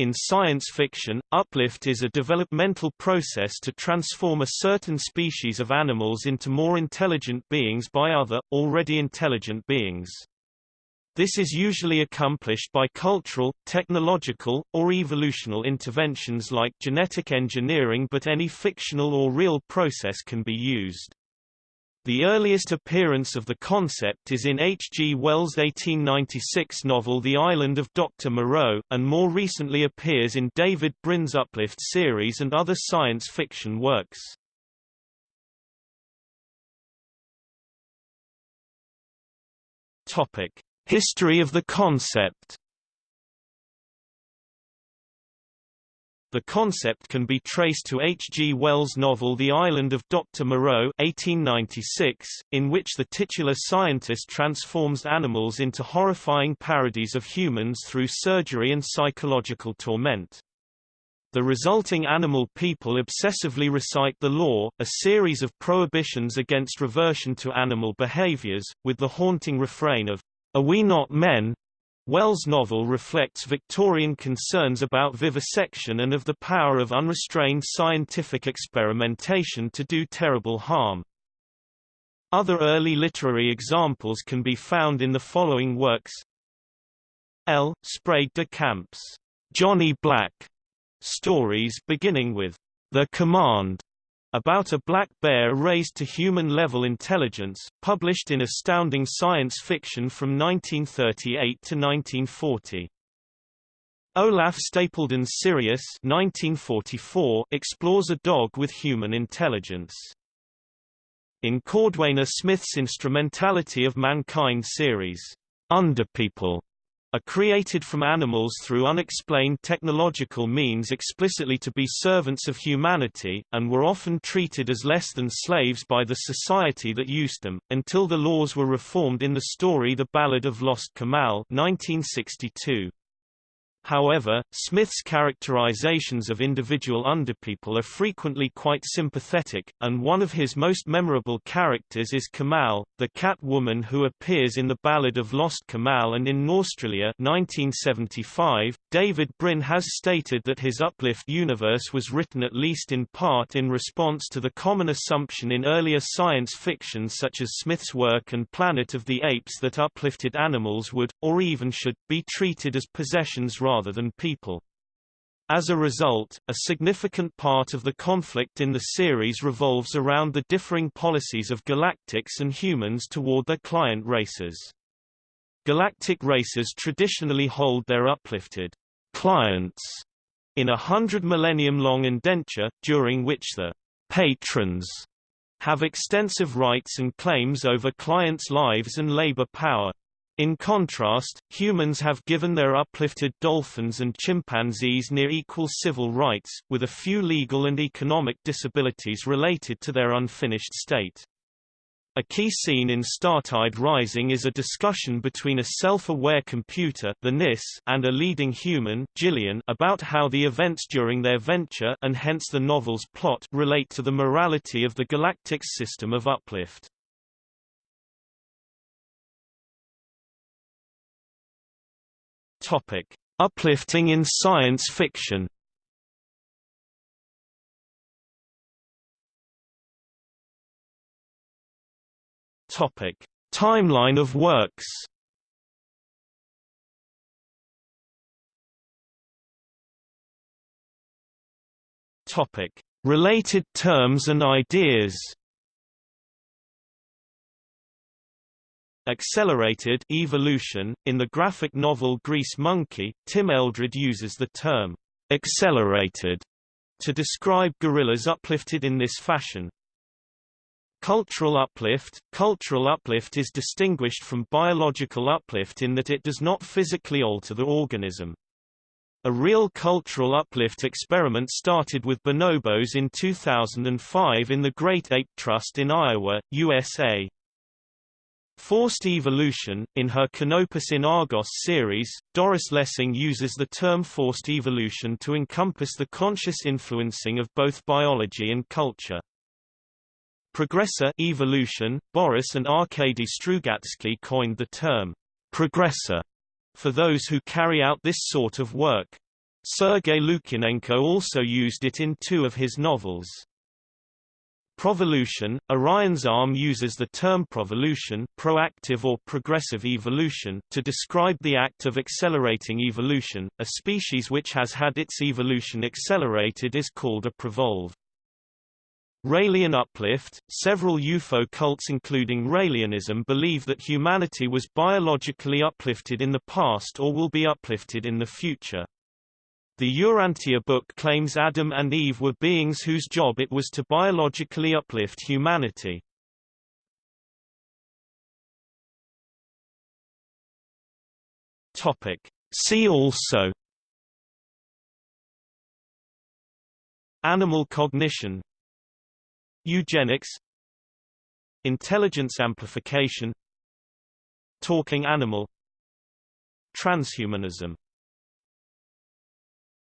In science fiction, uplift is a developmental process to transform a certain species of animals into more intelligent beings by other, already intelligent beings. This is usually accomplished by cultural, technological, or evolutional interventions like genetic engineering but any fictional or real process can be used. The earliest appearance of the concept is in H. G. Wells' 1896 novel The Island of Dr. Moreau, and more recently appears in David Brin's Uplift series and other science fiction works. History of the concept The concept can be traced to H. G. Wells' novel The Island of Dr. Moreau 1896, in which the titular scientist transforms animals into horrifying parodies of humans through surgery and psychological torment. The resulting animal people obsessively recite the law, a series of prohibitions against reversion to animal behaviors, with the haunting refrain of, Are we not men? Wells' novel reflects Victorian concerns about vivisection and of the power of unrestrained scientific experimentation to do terrible harm. Other early literary examples can be found in the following works L. Sprague de Camp's Johnny Black stories beginning with The Command about a black bear raised to human-level intelligence, published in Astounding Science Fiction from 1938 to 1940. Olaf Stapledon's Sirius 1944 explores a dog with human intelligence. In Cordwainer Smith's Instrumentality of Mankind series, Underpeople are created from animals through unexplained technological means explicitly to be servants of humanity, and were often treated as less than slaves by the society that used them, until the laws were reformed in the story The Ballad of Lost C'mell 1962. However, Smith's characterizations of individual underpeople are frequently quite sympathetic, and one of his most memorable characters is C'mell, the cat woman who appears in The Ballad of Lost C'mell and in Norstrilia 1975. David Brin has stated that his Uplift universe was written at least in part in response to the common assumption in earlier science fiction such as Smith's work and Planet of the Apes that uplifted animals would, or even should, be treated as possessions rather than people. As a result, a significant part of the conflict in the series revolves around the differing policies of galactics and humans toward their client races. Galactic races traditionally hold their uplifted clients in a hundred millennium-long indenture, during which the patrons have extensive rights and claims over clients' lives and labor power. In contrast, humans have given their uplifted dolphins and chimpanzees near equal civil rights, with a few legal and economic disabilities related to their unfinished state. A key scene in Startide Rising is a discussion between a self-aware computer the Niss and a leading human Gillian about how the events during their venture and hence the novel's plot relate to the morality of the galactic system of uplift. Topic: Uplifting in science fiction. Topic: Timeline of works. Topic: Related terms and ideas. Accelerated evolution. In the graphic novel Grease Monkey, Tim Eldred uses the term accelerated to describe gorillas uplifted in this fashion. Cultural uplift Cultural uplift is distinguished from biological uplift in that it does not physically alter the organism. A real cultural uplift experiment started with bonobos in 2005 in the Great Ape Trust in Iowa, USA. Forced evolution. In her Canopus in Argos series, Doris Lessing uses the term forced evolution to encompass the conscious influencing of both biology and culture. Progressor evolution. Boris and Arkady Strugatsky coined the term progressor for those who carry out this sort of work. Sergei Lukyanenko also used it in two of his novels. Provolution – Orion's arm uses the term provolution proactive or progressive evolution to describe the act of accelerating evolution. A species which has had its evolution accelerated is called a provolve. Raelian uplift – Several UFO cults including Raelianism believe that humanity was biologically uplifted in the past or will be uplifted in the future. The Urantia book claims Adam and Eve were beings whose job it was to biologically uplift humanity. Topic. See also Animal cognition Eugenics Intelligence amplification Talking animal Transhumanism